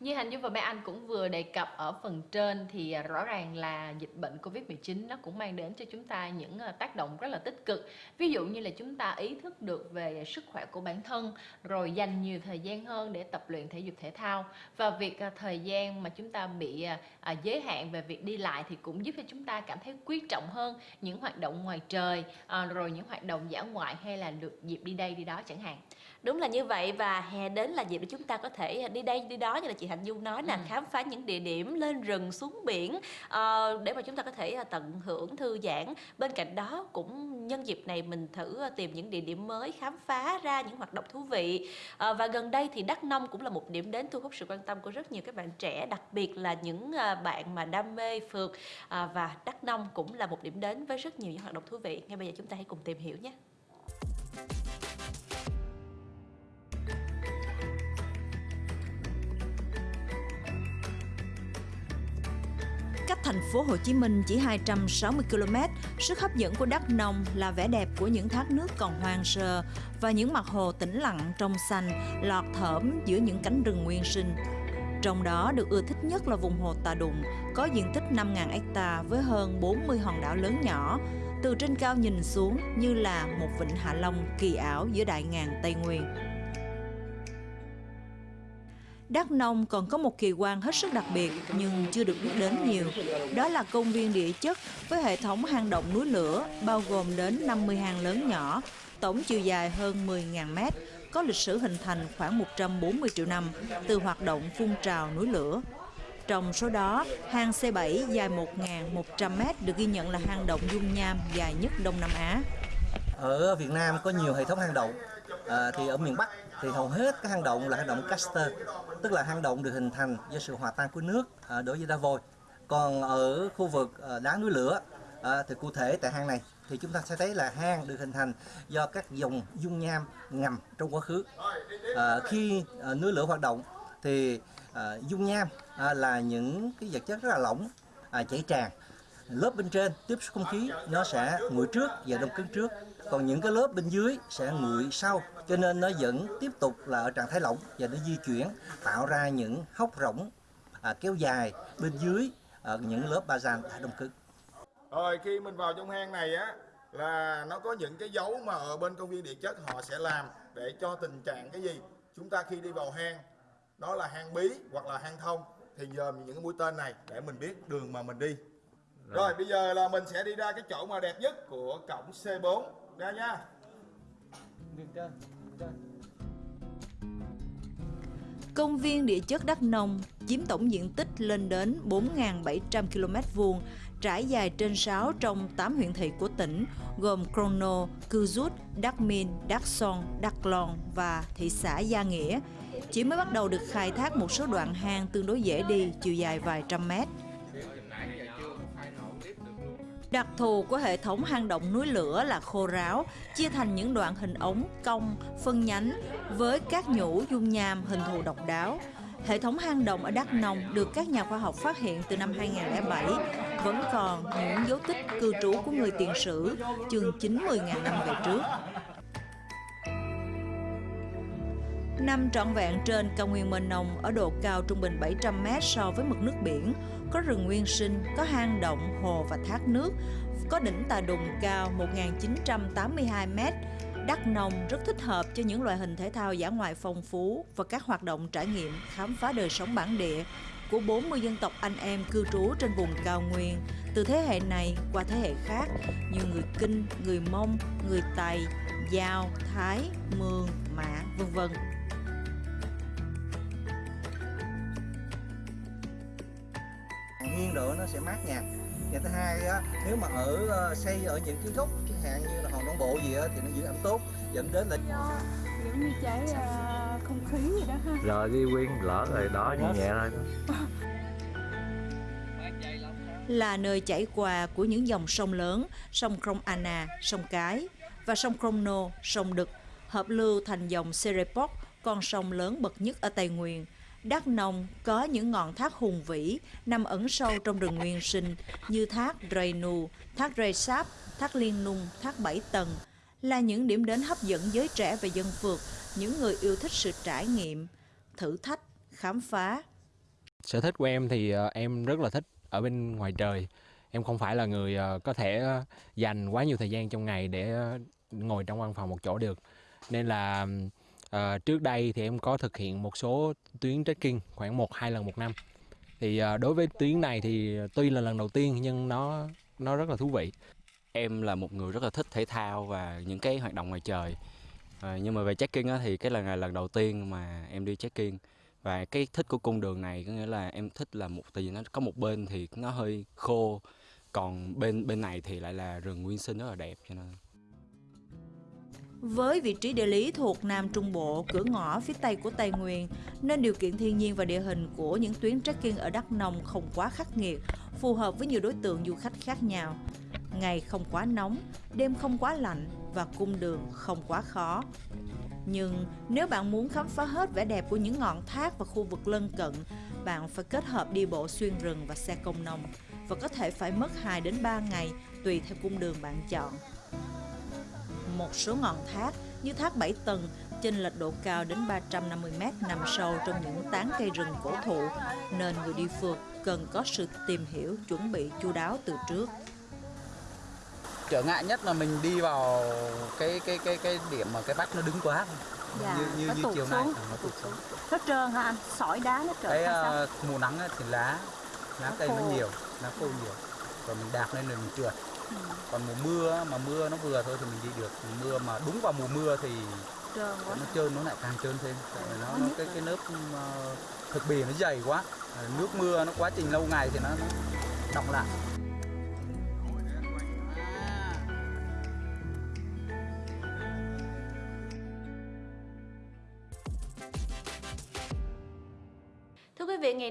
Như Hành Dung và Mai Anh cũng vừa đề cập ở phần trên thì à, rõ ràng là dịch bệnh Covid-19 nó cũng mang đến cho chúng ta những à, tác động rất là tích cực. Ví dụ như là chúng ta ý thức được về sức khỏe của bản thân, rồi dành nhiều thời gian hơn để tập luyện thể dục thể thao và việc à, thời gian mà chúng ta bị giới hạn về việc đi lại thì cũng giúp cho chúng ta cảm thấy quý trọng hơn những hoạt động ngoài trời, rồi những hoạt động dã ngoại hay là được dịp đi đây đi đó chẳng hạn. Đúng là như vậy và hè đến là dịp để chúng ta có thể đi đây đi đó như là chị Hạnh Dung nói là ừ. khám phá những địa điểm lên rừng xuống biển uh, để mà chúng ta có thể ờ, tận hưởng thư giãn. Bên cạnh đó cũng nhân dịp này mình thử ờ, tìm những địa điểm mới khám phá ra những hoạt động thú vị. Uh, và gần đây thì Đắk Nông cũng là một điểm đến thu hút sự quan tâm của rất nhiều các bạn trẻ, đặc biệt là những bạn mà đam mê phượt uh, và Đắk Nông cũng là một điểm đến với rất nhiều những hoạt động thú vị. Ngay bây giờ chúng ta hãy cùng tìm hiểu nhé. Thành phố Hồ Chí Minh chỉ 260 km, sức hấp dẫn của Đắk Nông là vẻ đẹp của những thác nước còn hoang sơ và những mặt hồ tĩnh lặng trong xanh, lọt thởm giữa những cánh rừng nguyên sinh. Trong đó được ưa thích nhất là vùng hồ Tà Đụng, có diện tích 5.000 hecta với hơn 40 hòn đảo lớn nhỏ, từ trên cao nhìn xuống như là một vịnh Hạ Long kỳ ảo giữa đại ngàn Tây Nguyên. Đắk Nông còn có một kỳ quan hết sức đặc biệt nhưng chưa được biết đến nhiều. Đó là công viên địa chất với hệ thống hang động núi lửa bao gồm đến 50 hang lớn nhỏ, tổng chiều dài hơn 10.000 mét, có lịch sử hình thành khoảng 140 triệu năm từ hoạt động phun trào núi lửa. Trong số đó, hang C7 dài 1.100 mét được ghi nhận là hang động dung nham dài nhất Đông Nam Á. Ở Việt Nam có nhiều hệ thống hang động, à, thì ở miền Bắc thì hầu hết các hang động là hang động caster tức là hang động được hình thành do sự hòa tan của nước à, đối với đá vôi. Còn ở khu vực à, đá núi lửa à, thì cụ thể tại hang này thì chúng ta sẽ thấy là hang được hình thành do các dòng dung nham ngầm trong quá khứ. À, khi à, núi lửa hoạt động thì à, dung nham à, là những cái vật chất rất là lỏng à, chảy tràn. Lớp bên trên tiếp xúc không khí nó sẽ nguội trước và đông cứng trước. Còn những cái lớp bên dưới sẽ nguội sau cho nên nó vẫn tiếp tục là ở trạng thái lỏng và nó di chuyển tạo ra những hốc rỗng à, kéo dài bên dưới ở những lớp bazan đã đông cứng. Rồi khi mình vào trong hang này á là nó có những cái dấu mà ở bên công viên địa chất họ sẽ làm để cho tình trạng cái gì? Chúng ta khi đi vào hang nó là hang bí hoặc là hang thông thì dòm những cái mũi tên này để mình biết đường mà mình đi. Rồi. rồi bây giờ là mình sẽ đi ra cái chỗ mà đẹp nhất của cổng C4 ra nha. Công viên địa chất Đắk Nông chiếm tổng diện tích lên đến 4.700 km vuông, trải dài trên 6 trong 8 huyện thị của tỉnh, gồm Crono, Cư Rút, Đắk Min, Đắk Son, Đắk Lon và thị xã Gia Nghĩa. Chỉ mới bắt đầu được khai thác một số đoạn hang tương đối dễ đi, chiều dài vài trăm mét. Đặc thù của hệ thống hang động núi lửa là khô ráo, chia thành những đoạn hình ống, cong, phân nhánh với các nhũ dung nham hình thù độc đáo. Hệ thống hang động ở Đắk Nông được các nhà khoa học phát hiện từ năm 2007, vẫn còn những dấu tích cư trú của người tiền sử chừng 90.000 năm về trước. Nằm trọn vẹn trên cao nguyên mênh Nông ở độ cao trung bình 700 m so với mực nước biển, có rừng nguyên sinh, có hang động, hồ và thác nước, có đỉnh Tà Đùng cao 1982 m. đất Nông rất thích hợp cho những loại hình thể thao giả ngoại phong phú và các hoạt động trải nghiệm khám phá đời sống bản địa của 40 dân tộc anh em cư trú trên vùng cao nguyên từ thế hệ này qua thế hệ khác như người Kinh, người Mông, người Tày, Giao, Thái, Mường, Mã, vân vân. Độ nó sẽ mát nhà và thứ hai á nếu mà ở ờ, xây ở những kiến trúc chẳng hạn như là hòn non bộ gì á thì nó giữ ẩm tốt dẫn đến là giống như cháy uh, không khí gì đó ha. Rồi đi quyên lỡ rồi đó nhẹ nhẹ thôi. Là nơi chảy qua của những dòng sông lớn, sông Krong Anna, sông Cái và sông Kromno, sông Đực, hợp lưu thành dòng Serepok, con sông lớn bậc nhất ở Tây Nguyên, Đắk Nông có những ngọn thác hùng vĩ nằm ẩn sâu trong rừng nguyên sinh như thác Renu, thác Resap, thác Liên Nung, thác Bảy Tầng là những điểm đến hấp dẫn giới trẻ và dân phượt, những người yêu thích sự trải nghiệm, thử thách, khám phá Sở thích của em thì ờ, em rất là thích ở bên ngoài trời. Em không phải là người ờ, có thể ờ, dành quá nhiều thời gian trong ngày để ngồi trong văn phòng một chỗ được. Nên là À, trước đây thì em có thực hiện một số tuyến trekking khoảng một hai lần một năm. Thì à, đối với tuyến này thì tuy là lần đầu tiên nhưng nó nó rất là thú vị. Em là một người rất là thích thể thao và những cái hoạt động ngoài trời. À, nhưng mà về trekking á, thì cái lần này lần đầu tiên mà em đi trekking và cái thích của cung đường này có nghĩa là em thích là một tại vì nó có một bên thì nó hơi khô còn bên bên này thì lại là rừng nguyên sinh rất là đẹp cho nên với vị trí địa lý thuộc Nam Trung Bộ, cửa ngõ phía Tây của Tây Nguyên, nên điều kiện thiên nhiên và địa hình của những tuyến trekking ở Đắk Nông không quá khắc nghiệt, phù hợp với nhiều đối tượng du khách khác nhau. Ngày không quá nóng, đêm không quá lạnh và cung đường không quá khó. Nhưng nếu bạn muốn khám phá hết vẻ đẹp của những ngọn thác và khu vực lân cận, bạn phải kết hợp đi bộ xuyên rừng và xe công nông và có thể phải mất 2 đến 3 ngày tùy theo cung đường bạn chọn. Một số ngọn thác như thác Bảy Tầng chênh lệch độ cao đến 350 mét nằm sâu trong những tán cây rừng cổ thụ nên người đi phượt cần có sự tìm hiểu chuẩn bị chu đáo từ trước. trở ngại nhất là mình đi vào cái cái cái cái điểm mà cái vách nó đứng quá. Dạ, như như, nó như tụt chiều nay. Xuống. nó tụt xuống. Nó trơn hả anh? Sỏi đá nó trơn cái ờ, mùa nắng thì lá lá Nó cây nó khô. nhiều lá khô nhiều. Rồi mình đạp lên rồi mình trượt còn mùa mưa mà mưa nó vừa thôi thì mình đi được. Mùa mưa mà đúng vào mùa mưa thì trơn quá. nó trơn nó lại càng trơn thêm. Tại vì nó, Nó cái cái lớp ờ, thực bì nó dày quá. Nước mưa nó quá trình lâu ngày thì nó, nó đọng lại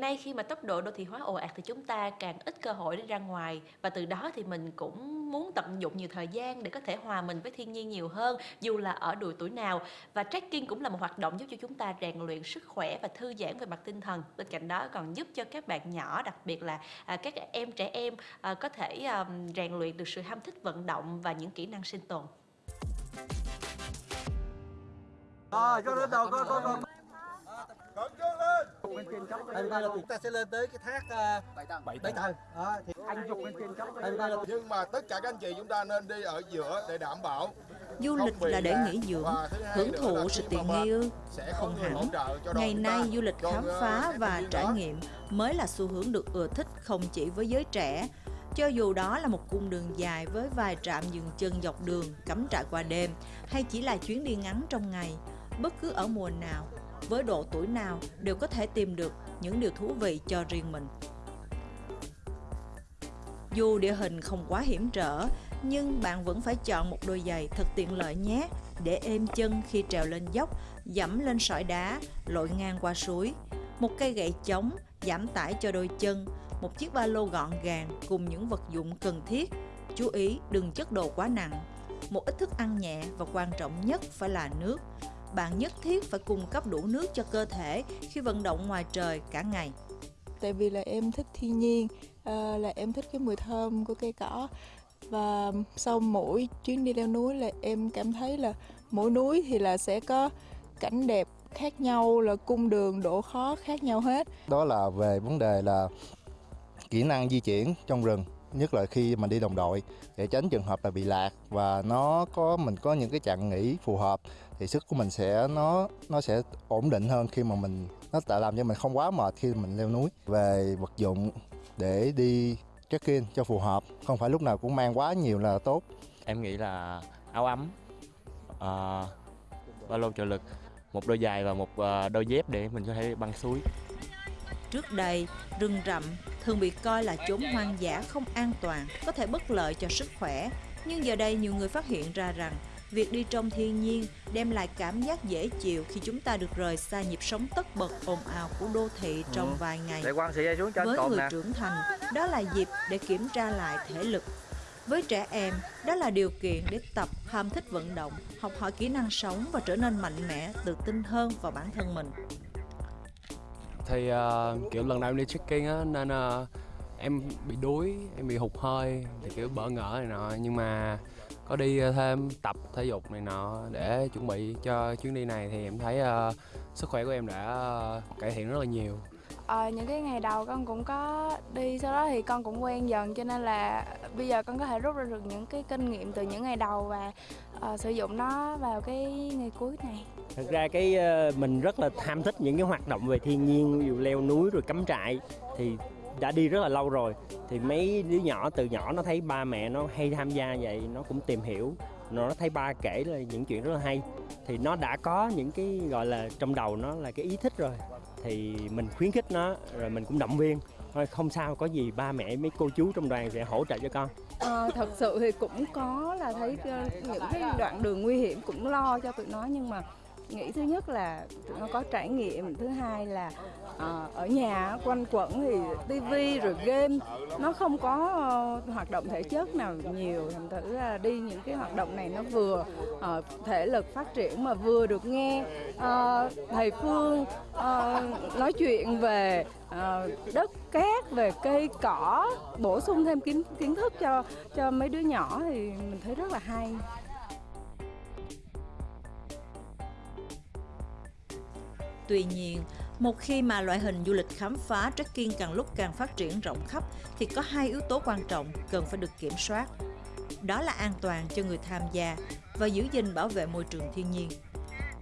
nay khi mà tốc độ đô thị hóa ồ ạt thì chúng ta càng ít cơ hội để ra ngoài. Và từ đó thì mình cũng muốn tận dụng nhiều thời gian để có thể hòa mình với thiên nhiên nhiều hơn dù là ở độ tuổi nào. Và trekking cũng là một hoạt động giúp cho chúng ta rèn luyện sức khỏe và thư giãn về mặt tinh thần. Bên cạnh đó còn giúp cho các bạn nhỏ đặc biệt là à, các em trẻ em à, có thể à, rèn luyện được sự ham thích vận động và những kỹ năng sinh tồn. Rồi, cho đến đầu, có, có, Tại vì đây là chúng ta sẽ lên tới cái thác uh, bảy tầng bảy tầng. Đó, thì anh dục lên trên chót tại vì đây là nhưng mà tất cả các anh chị chúng ta nên đi ở giữa để đảm bảo Du lịch là để lạc. nghỉ dưỡng, hưởng thụ sự tiện nghi ư? sẽ Không hẳn. Ngày nay ta. du lịch khám ờ, phá và trải nghiệm mới là xu hướng được ưa thích không chỉ với giới trẻ. Cho dù đó là một cung đường dài với vài trạm dừng chân dọc đường, cắm trại qua đêm hay chỉ là chuyến đi ngắn trong ngày, bất cứ ở mùa nào, với độ tuổi nào đều có thể tìm được những điều thú vị cho riêng mình. Dù địa hình không quá hiểm trở, nhưng bạn vẫn phải chọn một đôi giày thật tiện lợi nhé, để êm chân khi trèo lên dốc, dẫm lên sỏi đá, lội ngang qua suối. Một cây gậy chống, giảm tải cho đôi chân, một chiếc ba lô gọn gàng cùng những vật dụng cần thiết. Chú ý đừng chất đồ quá nặng. Một ít thức ăn nhẹ và quan trọng nhất phải là nước. Bạn nhất thiết phải cung cấp đủ nước cho cơ thể khi vận động ngoài trời cả ngày. tại vì là em thích thiên nhiên à, là em thích cái mùi thơm của cây cỏ. Và sau mỗi chuyến đi leo núi là em cảm thấy là mỗi núi thì là sẽ có cảnh đẹp khác nhau là cung đường độ khó khác nhau hết. Đó là về vấn đề là kỹ năng di chuyển trong rừng nhất là khi mà đi đồng đội. Để tránh trường hợp là bị lạc và nó có mình có những cái chặng nghỉ phù hợp thì sức của mình sẽ nó nó sẽ ổn định hơn khi mà mình nó tạo làm cho mình không quá mệt khi mình leo núi. Về vật dụng để đi trekking cho phù hợp không phải lúc nào cũng mang quá nhiều là tốt. Em nghĩ là áo ấm ờ, ba lô trợ lực một đôi giày và một ờ, đôi dép để mình có thể băng suối. Trước đây, rừng rậm thường bị coi là chốn hoang dã không an toàn, có thể bất lợi cho sức khỏe. Nhưng giờ đây nhiều người phát hiện ra rằng việc đi trong thiên nhiên đem lại cảm giác dễ chịu khi chúng ta được rời xa nhịp sống tất bật ồn ào của đô thị trong Ừ. vài ngày. Để quan sợi dây xuống cho anh Với người nè. trưởng thành, đó là dịp để kiểm tra lại thể lực. Với trẻ em, đó là điều kiện để tập ham thích vận động, học hỏi kỹ năng sống và trở nên mạnh mẽ, tự tin hơn vào bản thân mình. Thì ờ, kiểu lần đầu em đi trekking á nên ờ, em bị đuối, em bị hụt hơi thì kiểu bỡ ngỡ này nọ nhưng mà có đi ờ, thêm tập thể dục này nọ để chuẩn bị cho chuyến đi này thì em thấy ờ, sức khỏe của em đã ờ, cải thiện rất là nhiều. Ờ, những cái ngày đầu con cũng có đi sau đó thì con cũng quen dần cho nên là bây giờ con có thể rút ra được những cái kinh nghiệm từ những ngày đầu và ờ, sử dụng nó vào cái ngày cuối này. Thật ra cái ờ, mình rất là tham thích những cái hoạt động về thiên nhiên, ví dụ leo núi rồi cắm trại thì đã đi rất là lâu rồi thì mấy đứa nhỏ từ nhỏ nó thấy ba mẹ nó hay tham gia vậy nó cũng tìm hiểu. Nó thấy ba kể là những chuyện rất là hay. Thì nó đã có những cái gọi là trong đầu nó là cái ý thích rồi. Thì mình khuyến khích nó rồi mình cũng động viên. Thôi không sao có gì ba mẹ mấy cô chú trong đoàn sẽ hỗ trợ cho con. À, thật sự thì cũng có là thấy ờ, những cái đoạn đường nguy hiểm cũng lo cho tụi nó nhưng mà nghĩ thứ nhất là tụi nó có trải nghiệm. Thứ hai là ờ, ở nhà quanh quẩn thì tivi rồi game nó không có uh, hoạt động thể chất nào nhiều. Thành thử là đi những cái hoạt động này nó vừa uh, thể lực phát triển mà vừa được nghe uh, thầy phương uh, nói chuyện về uh, đất cát về cây cỏ bổ sung thêm kiến kiến thức cho cho mấy đứa nhỏ thì mình thấy rất là hay. Tuy nhiên, một khi mà loại hình du lịch khám phá trekking càng lúc càng phát triển rộng khắp thì có hai yếu tố quan trọng cần phải được kiểm soát. Đó là an toàn cho người tham gia và giữ gìn bảo vệ môi trường thiên nhiên.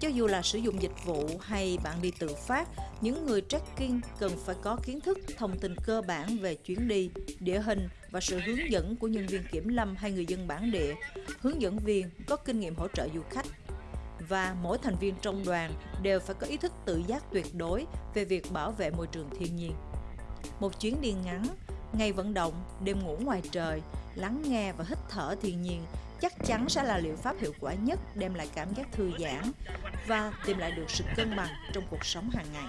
Cho dù là sử dụng dịch vụ hay bạn đi tự phát, những người trekking cần phải có kiến thức, thông tin cơ bản về chuyến đi, địa hình và sự hướng dẫn của nhân viên kiểm lâm hay người dân bản địa, hướng dẫn viên có kinh nghiệm hỗ trợ du khách và mỗi thành viên trong đoàn đều phải có ý thức tự giác tuyệt đối về việc bảo vệ môi trường thiên nhiên. Một chuyến đi ngắn, ngày vận động, đêm ngủ ngoài trời, lắng nghe và hít thở thiên nhiên chắc chắn sẽ là liệu pháp hiệu quả nhất đem lại cảm giác thư giãn và tìm lại được sự cân bằng trong cuộc sống hàng ngày.